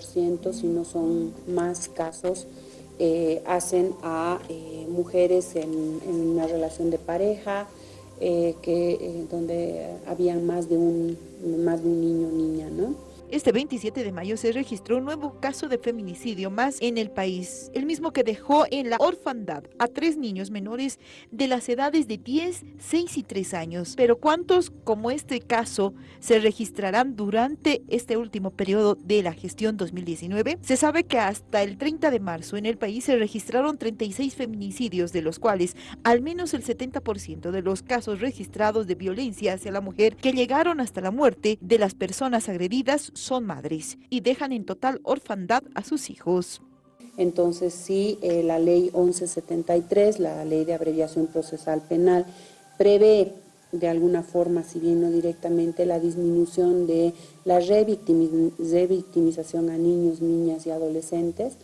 70%, si no son más casos, eh, hacen a eh, mujeres en, una relación de pareja, eh, que, donde habían más de un, más de un niño o niña, ¿no? Este 27 de mayo se registró un nuevo caso de feminicidio más en el país, el mismo que dejó en la orfandad a tres niños menores de las edades de 10, 6 y 3 años. Pero ¿cuántos como este caso se registrarán durante este último periodo de la gestión 2019? Se sabe que hasta el 30 de marzo en el país se registraron 36 feminicidios, de los cuales al menos el 70% de los casos registrados de violencia hacia la mujer que llegaron hasta la muerte de las personas agredidas son madres y dejan en total orfandad a sus hijos. Entonces sí, eh, la ley 1173, la ley de abreviación procesal penal, prevé de alguna forma, si bien no directamente, la disminución de la revictimización a niños, niñas y adolescentes.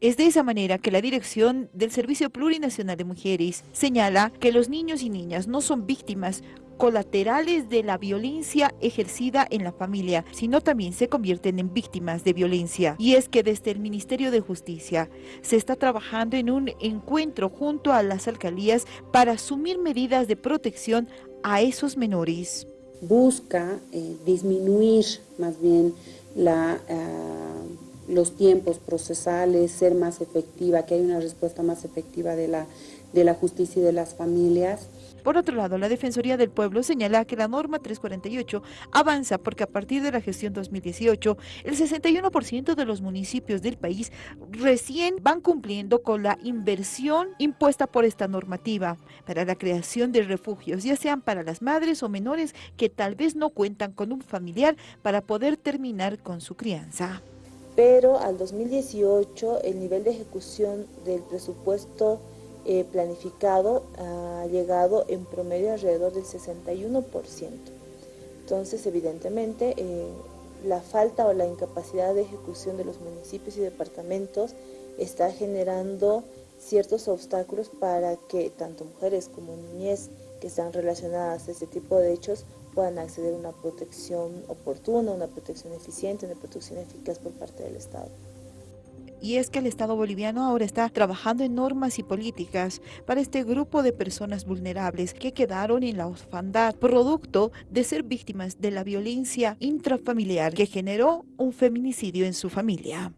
Es de esa manera que la dirección del Servicio Plurinacional de Mujeres señala que los niños y niñas no son víctimas colaterales de la violencia ejercida en la familia, sino también se convierten en víctimas de violencia. Y es que desde el Ministerio de Justicia se está trabajando en un encuentro junto a las alcaldías para asumir medidas de protección a esos menores. Busca eh, disminuir más bien. Ah, los tiempos procesales, ser más efectiva, que haya una respuesta más efectiva de la, de la justicia y de las familias. Por otro lado, la Defensoría del Pueblo señala que la norma 348 avanza porque a partir de la gestión 2018, el 61% de los municipios del país recién van cumpliendo con la inversión impuesta por esta normativa para la creación de refugios, ya sean para las madres o menores que tal vez no cuentan con un familiar para poder terminar con su crianza. Pero al 2018 el nivel de ejecución del presupuesto eh, planificado ha llegado en promedio alrededor del 61%. Entonces, evidentemente, eh, la falta o la incapacidad de ejecución de los municipios y departamentos está generando ciertos obstáculos para que tanto mujeres como niñez que están relacionadas a este tipo de hechos puedan acceder a una protección oportuna, una protección eficiente, una protección eficaz por parte del Estado y es que el Estado boliviano ahora está trabajando en normas y políticas para este grupo de personas vulnerables que quedaron en la orfandad producto de ser víctimas de la violencia intrafamiliar que generó un feminicidio en su familia.